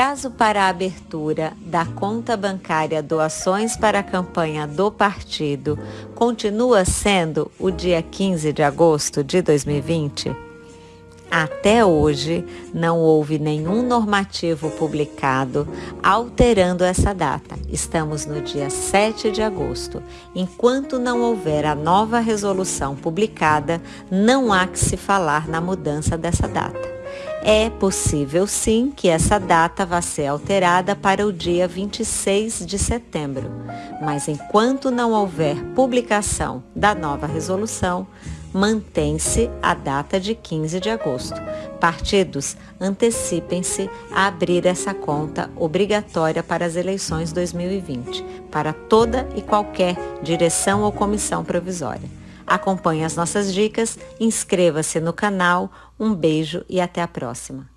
prazo para a abertura da conta bancária Doações para a campanha do partido continua sendo o dia 15 de agosto de 2020? Até hoje, não houve nenhum normativo publicado alterando essa data. Estamos no dia 7 de agosto. Enquanto não houver a nova resolução publicada, não há que se falar na mudança dessa data. É possível sim que essa data vá ser alterada para o dia 26 de setembro, mas enquanto não houver publicação da nova resolução, mantém-se a data de 15 de agosto. Partidos, antecipem-se a abrir essa conta obrigatória para as eleições 2020, para toda e qualquer direção ou comissão provisória. Acompanhe as nossas dicas, inscreva-se no canal, um beijo e até a próxima.